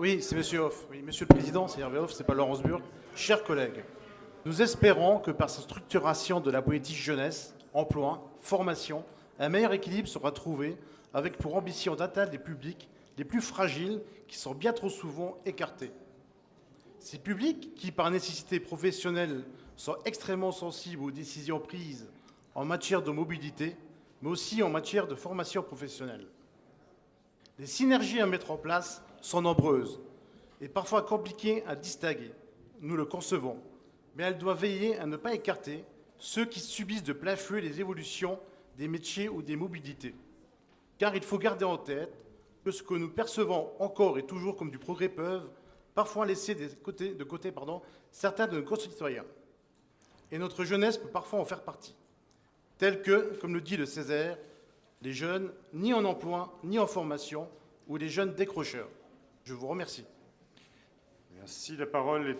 Oui, c'est Monsieur Hoff. Oui, Monsieur le Président, c'est Hervé Hoff, c'est pas Laurence Burg. Chers collègues, nous espérons que par cette structuration de la politique jeunesse, emploi, formation, un meilleur équilibre sera trouvé avec pour ambition d'atteindre les publics les plus fragiles qui sont bien trop souvent écartés. Ces publics qui, par nécessité professionnelle, sont extrêmement sensibles aux décisions prises en matière de mobilité, mais aussi en matière de formation professionnelle. Les synergies à mettre en place sont nombreuses et parfois compliquées à distinguer. Nous le concevons, mais elles doivent veiller à ne pas écarter ceux qui subissent de plein fouet les évolutions des métiers ou des mobilités. Car il faut garder en tête que ce que nous percevons encore et toujours comme du progrès peuvent parfois laisser de côté, certains de nos concitoyens. Et notre jeunesse peut parfois en faire partie. Tels que, comme le dit le Césaire, les jeunes ni en emploi ni en formation ou les jeunes décrocheurs. Je vous remercie. Merci. La parole est